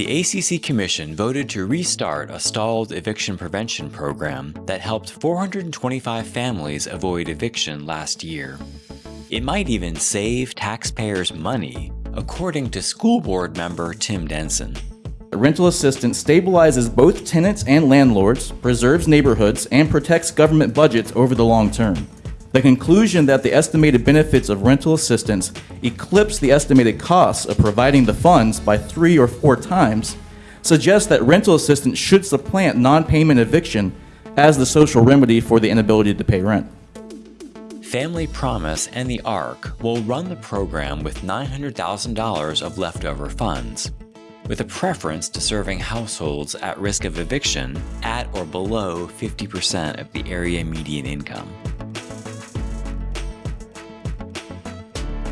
The ACC Commission voted to restart a stalled eviction prevention program that helped 425 families avoid eviction last year. It might even save taxpayers money, according to school board member Tim Denson. The rental assistance stabilizes both tenants and landlords, preserves neighborhoods, and protects government budgets over the long term. The conclusion that the estimated benefits of rental assistance eclipse the estimated costs of providing the funds by three or four times suggests that rental assistance should supplant non-payment eviction as the social remedy for the inability to pay rent. Family Promise and the ARC will run the program with $900,000 of leftover funds, with a preference to serving households at risk of eviction at or below 50% of the area median income.